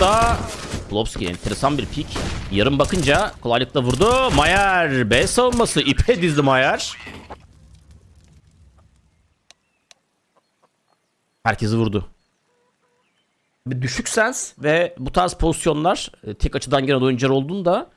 burada. Klopski enteresan bir pik. Yarım bakınca kolaylıkla vurdu. Mayer B savunması ipe dizdi Mayer. Herkesi vurdu. Bir düşük sens ve bu tarz pozisyonlar e, tek açıdan gelen oyuncular olduğunda